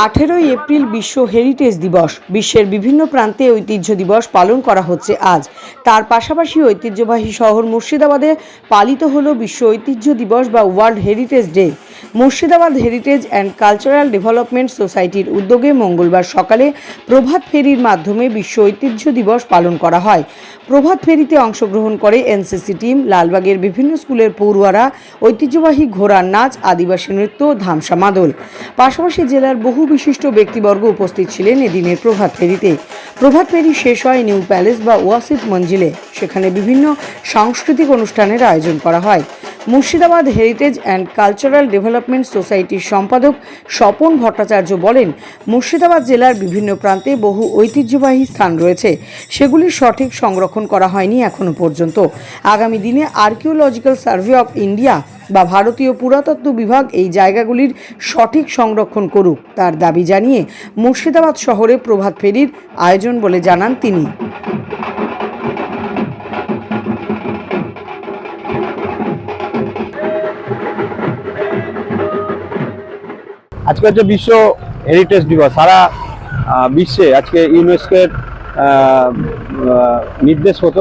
আঠেরোই এপ্রিল বিশ্ব হেরিটেজ দিবস। বিশ্বের বিভিন্ন প্রান্তে ঐতিহ্য দিবস পালন করা হচ্ছে আজ। তার পাশাপাশি ঐতিহ্যবাহী শহর মুর্শিদাবাদে পালিত হল বিশ্ব ঐতিহ্য দিবস বা world heritage day. Murshidabad heritage and cultural development সোসাইটির উদ্যোগে মঙ্গলবার সকালে প্রভাত ফেরির মাধ্যমে বিশ্ব ঐতিহ্য দিবস পালন করা হয়। প্রভাত ফেরিতে অংশগ্রহণ করে এনসিসি টিম লালবাগের বিভিন্ন স্কুলের পড়ুয়ারা, ঐতিহ্যবাহী ঘোড়ার নাচ, আদিবাসী নৃত্য, ধামসা মাদল। পাশাপাশি জেলার বহু বিশিষ্ট ব্যক্তিবর্গ উপস্থিত ছিলেন এদিনের প্রভাত ফেরিতে। প্রভাত ফেরি শেষ হয় নিউ প্যালেস বা ওয়াসিফ মঞ্জিলে। সেখানে বিভিন্ন সাংস্কৃতিক অনুষ্ঠানের আয়োজন করা হয়। Murshidabad heritage and cultural development সোসাইটির সম্পাদক স্বপন ভট্টাচার্য বলেন, মুর্শিদাবাদ জেলার বিভিন্ন প্রান্তে বহু ঐতিহ্যবাহী স্থান রয়েছে। সেগুলির সঠিক সংরক্ষণ করা হয়নি এখনও পর্যন্ত। আগামী দিনে আর্কিওলজিক্যাল সার্ভে অফ ইন্ডিয়া বা ভারতীয় পুরাতত্ত্ব বিভাগ এই জায়গাগুলির সঠিক সংরক্ষণ করুক, তার দাবি জানিয়ে মুর্শিদাবাদ শহরে প্রভাত ফেরির আয়োজন বলে জানান তিনি। আজকে হচ্ছে বিশ্ব হেরিটেজ দিবস। সারা বিশ্বে আজকে ইউনেস্কোর নির্দেশ মতো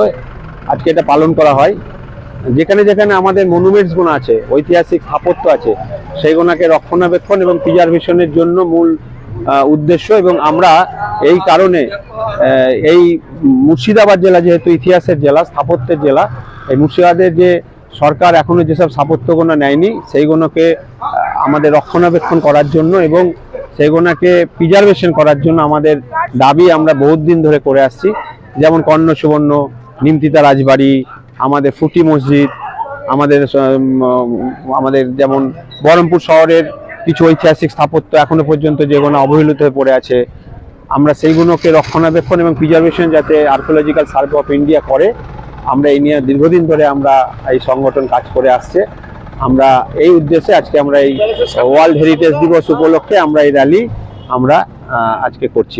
আজকে এটা পালন করা হয়। যেখানে যেখানে আমাদের মনুমেন্টসগুলো আছে, ঐতিহাসিক স্থাপত্য আছে সেইগুলোকে রক্ষণাবেক্ষণ এবং প্রিজার্ভেশনের জন্য মূল উদ্দেশ্য এবং আমরা এই কারণে এই মুর্শিদাবাদ জেলা যেহেতু ইতিহাসের জেলা, স্থাপত্যের জেলা, এই মুর্শিদাবাদের যে সরকার এখনও যেসব স্থাপত্যগুলো নেয়নি সেইগুলোকে আমাদের রক্ষণাবেক্ষণ করার জন্য এবং সেইগুলোকে প্রিজার্ভেশন করার জন্য আমাদের দাবি আমরা বহুত দিন ধরে করে আসছি। যেমন কর্ণ সুবর্ণ নিমতিতা রাজবাড়ি, আমাদের ফুটি মসজিদ, আমাদের আমাদের যেমন বহরমপুর শহরের কিছু ঐতিহাসিক স্থাপত্য এখনও পর্যন্ত যেগুলো অবহেলিত হয়ে পড়ে আছে, আমরা সেইগুলোকে রক্ষণাবেক্ষণ এবং প্রিজার্ভেশন যাতে আর্কোলজিক্যাল সার্ভে অফ ইন্ডিয়া করে, আমরা এই নিয়ে দীর্ঘদিন ধরে আমরা এই সংগঠন কাজ করে আসছে। আমরা এই উদ্দেশ্যে আজকে আমরা এই ওয়ার্ল্ড হেরিটেজ দিবস উপলক্ষে আমরা এই র্যালি আমরা আজকে করছি।